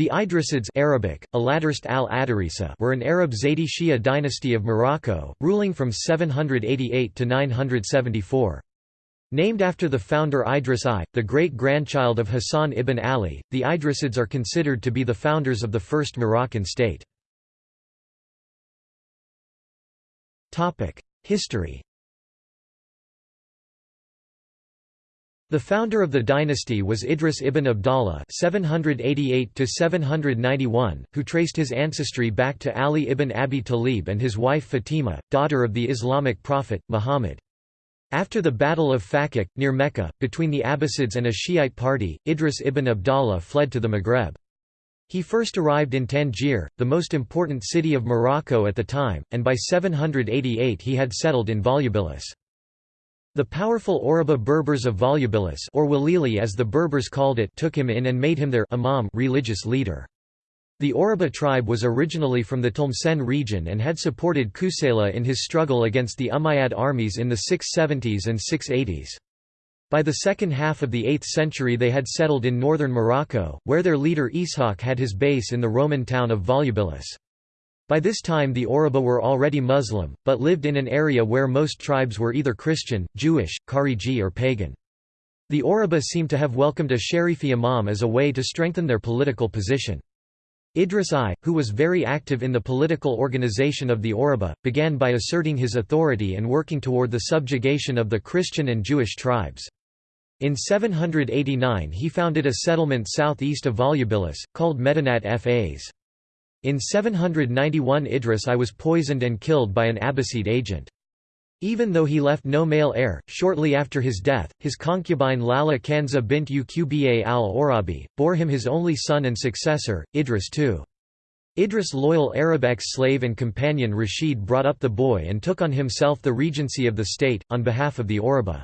The Idrisids Arabic, al were an Arab Zaydi Shia dynasty of Morocco, ruling from 788 to 974. Named after the founder Idris I, the great-grandchild of Hassan ibn Ali, the Idrisids are considered to be the founders of the first Moroccan state. History The founder of the dynasty was Idris ibn Abdallah (788–791), who traced his ancestry back to Ali ibn Abi Talib and his wife Fatima, daughter of the Islamic prophet Muhammad. After the Battle of Fakhkh, near Mecca, between the Abbasids and a Shiite party, Idris ibn Abdallah fled to the Maghreb. He first arrived in Tangier, the most important city of Morocco at the time, and by 788 he had settled in Volubilis. The powerful Awraba Berbers of Volubilis or Walili as the Berbers called it took him in and made him their imam religious leader. The Awraba tribe was originally from the Tlemcen region and had supported Kusayla in his struggle against the Umayyad armies in the 670s and 680s. By the second half of the 8th century they had settled in northern Morocco, where their leader Ishaq had his base in the Roman town of Volubilis. By this time the Awraba were already Muslim, but lived in an area where most tribes were either Christian, Jewish, Khariji or pagan. The Awraba seem to have welcomed a Sharifi imam as a way to strengthen their political position. Idris I, who was very active in the political organization of the Awraba, began by asserting his authority and working toward the subjugation of the Christian and Jewish tribes. In 789 he founded a settlement southeast of Volubilis, called Medinat Fas. In 791 Idris I was poisoned and killed by an Abbasid agent. Even though he left no male heir, shortly after his death, his concubine Lala Kanza bint Uqba al-Awrabi, bore him his only son and successor, Idris II. Idris' loyal Arab ex-slave and companion Rashid brought up the boy and took on himself the regency of the state, on behalf of the Awraba.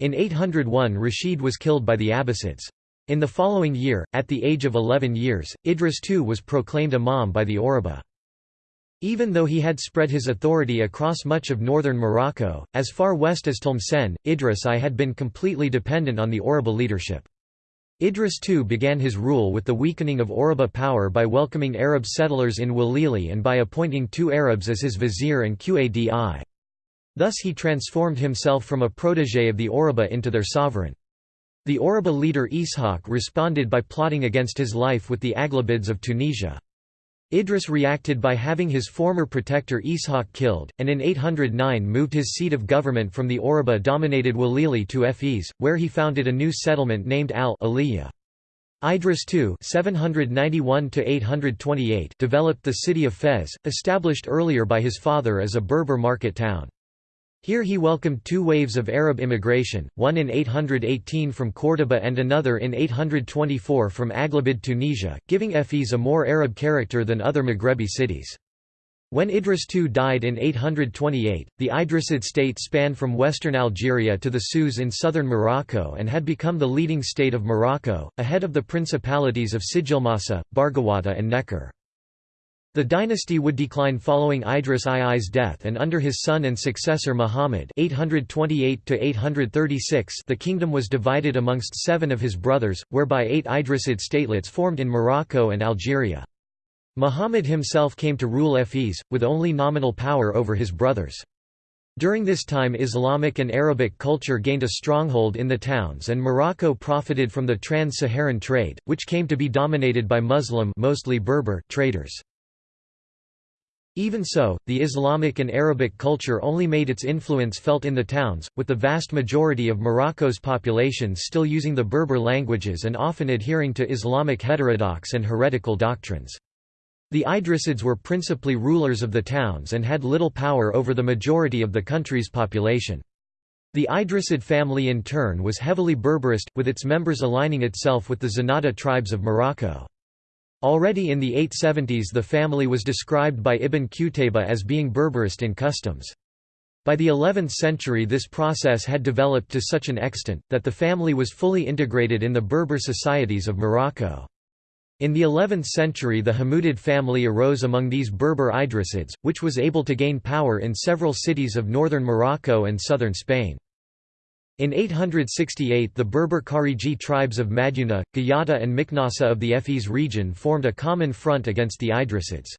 In 801 Rashid was killed by the Abbasids. In the following year, at the age of 11 years, Idris II was proclaimed imam by the Awraba. Even though he had spread his authority across much of northern Morocco, as far west as Tlemcen, Idris I had been completely dependent on the Awraba leadership. Idris II began his rule with the weakening of Awraba power by welcoming Arab settlers in Walili and by appointing two Arabs as his vizier and qadi. Thus he transformed himself from a protégé of the Awraba into their sovereign. The Awraba leader Ishaq responded by plotting against his life with the Aghlabids of Tunisia. Idris reacted by having his former protector Ishaq killed, and in 809 moved his seat of government from the Awraba-dominated Walili to Fes, where he founded a new settlement named Al-Aliyah. Idris II (791–828) developed the city of Fez, established earlier by his father as a Berber market town. Here he welcomed two waves of Arab immigration, one in 818 from Córdoba and another in 824 from Aghlabid Tunisia, giving Fes a more Arab character than other Maghrebi cities. When Idris II died in 828, the Idrisid state spanned from western Algeria to the Souss in southern Morocco and had become the leading state of Morocco, ahead of the principalities of Sijilmassa, Barghawata and Nekor. The dynasty would decline following Idris II's death and under his son and successor Muhammad 828 the kingdom was divided amongst seven of his brothers, whereby eight Idrisid statelets formed in Morocco and Algeria. Muhammad himself came to rule Fes, with only nominal power over his brothers. During this time Islamic and Arabic culture gained a stronghold in the towns and Morocco profited from the trans-Saharan trade, which came to be dominated by Muslim mostly Berber traders. Even so, the Islamic and Arabic culture only made its influence felt in the towns, with the vast majority of Morocco's population still using the Berber languages and often adhering to Islamic heterodox and heretical doctrines. The Idrisids were principally rulers of the towns and had little power over the majority of the country's population. The Idrisid family in turn was heavily Berberist, with its members aligning itself with the Zenata tribes of Morocco. Already in the 870s the family was described by Ibn Qutayba as being Berberist in customs. By the 11th century this process had developed to such an extent, that the family was fully integrated in the Berber societies of Morocco. In the 11th century the Hamudid family arose among these Berber Idrisids, which was able to gain power in several cities of northern Morocco and southern Spain. In 868 the Berber Khariji tribes of Madyuna, Gayata and Miknasa of the Efes region formed a common front against the Idrisids.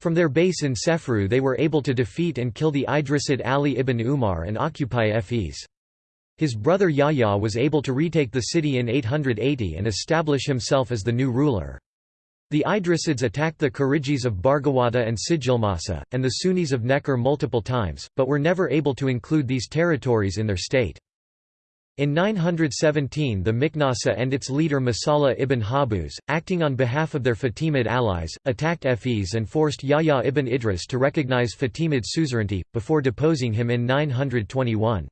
From their base in Sefru they were able to defeat and kill the Idrisid Ali ibn Umar and occupy Efes. His brother Yahya was able to retake the city in 880 and establish himself as the new ruler. The Idrisids attacked the Kharijis of Barghawata and Sijilmasa, and the Sunnis of Nekor multiple times, but were never able to include these territories in their state. In 917 the Miknasa and its leader Masala ibn Habuz, acting on behalf of their Fatimid allies, attacked Efes and forced Yahya ibn Idris to recognize Fatimid suzerainty, before deposing him in 921.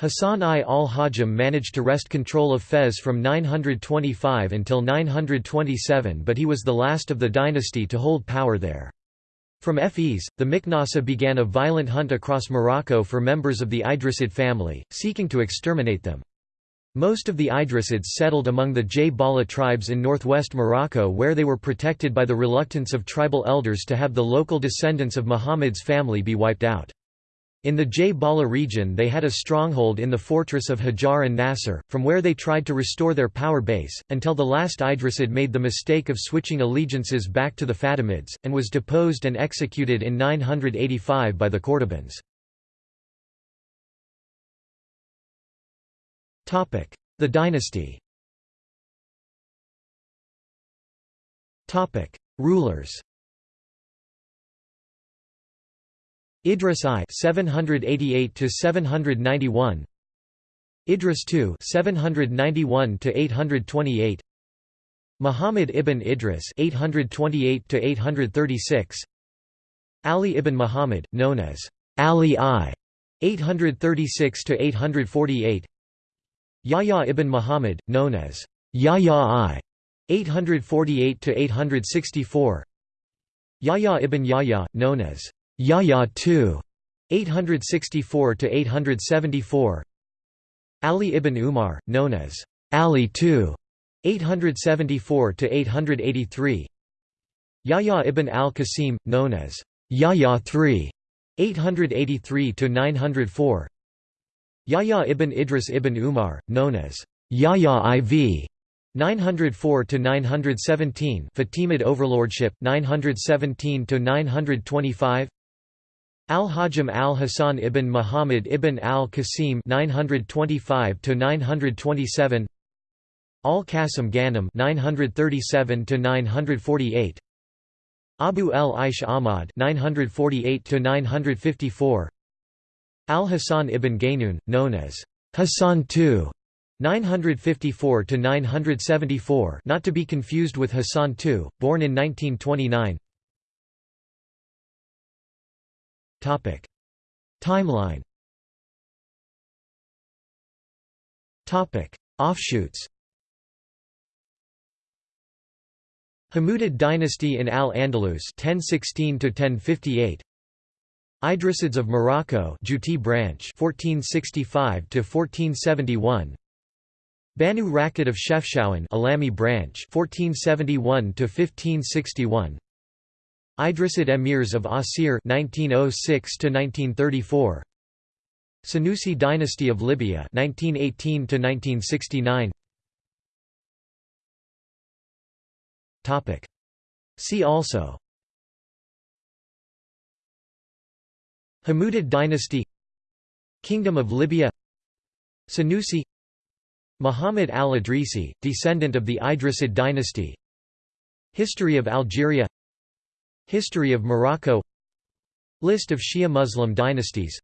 Hassan I al-Hajjam managed to wrest control of Fez from 925 until 927 but he was the last of the dynasty to hold power there. From Efes, the Miknasa began a violent hunt across Morocco for members of the Idrisid family, seeking to exterminate them. Most of the Idrisids settled among the Jbala tribes in northwest Morocco where they were protected by the reluctance of tribal elders to have the local descendants of Muhammad's family be wiped out. In the Jbala region they had a stronghold in the fortress of Hajar al-Nasr, from where they tried to restore their power base, until the last Idrisid made the mistake of switching allegiances back to the Fatimids, and was deposed and executed in 985 by the Cordobans. The dynasty Rulers Idris I 788 to 791 Idris II 791 to 828 Muhammad ibn Idris 828 to 836 Ali ibn Muhammad known as Ali I 836 to 848 Yahya ibn Muhammad known as Yahya I 848 to 864 Yahya ibn Yahya known as Yahya II 864 to 874 Ali ibn Umar known as Ali II 874 to 883 Yahya ibn al-Qasim known as Yahya III 883 to 904 Yahya ibn Idris ibn Umar known as Yahya IV 904 to 917 Fatimid overlordship 917 to 925 Al-Hajjam al-Hasan ibn Muhammad ibn al-Qasim 925 to 927 Al-Qasim Ghanem 937 to 948 Abu el-Aish Ahmad 948 to 954 Al-Hasan ibn Gaynun known as Hassan II 954 to 974 not to be confused with Hassan II born in 1929 Topic. Timeline. Topic. Offshoots. Hamudid dynasty in Al-Andalus 1016 to 1058 Idrisids of Morocco Juti branch 1465 to 1471 Banu Rakid of Chefchaouen Alami branch 1471 to 1561 Idrisid emirs of Asir 1906 to 1934 Senussi dynasty of Libya 1918 to 1969 Topic. See also. Hamudid dynasty Kingdom of Libya. Senussi Muhammad al-Idrisi, descendant of the Idrisid dynasty. History of Algeria History of Morocco. List of Shia Muslim dynasties.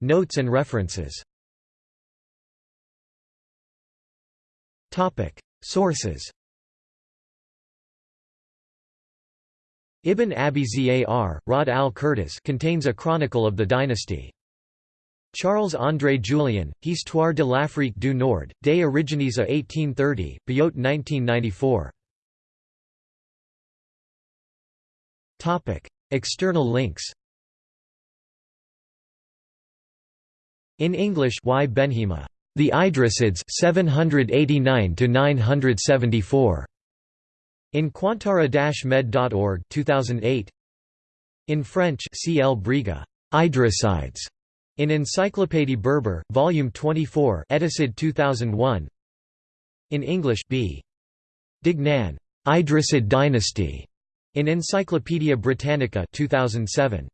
Notes and references. Sources. Ibn Abi Zar, Rawd al-Qirtas contains a chronicle of the dynasty. Charles-André Julien, Histoire de l'Afrique du Nord, des origines à 1830, Biot 1994. External links In English Y. Benhima, The Idrisids 789 974. In qantara-med.org 2008. In French C. L. Briga. Idrisides in Encyclopédie Berber, Volume 24 Edited 2001 In English B. Duignan, Idrisid dynasty, in Encyclopædia Britannica 2007.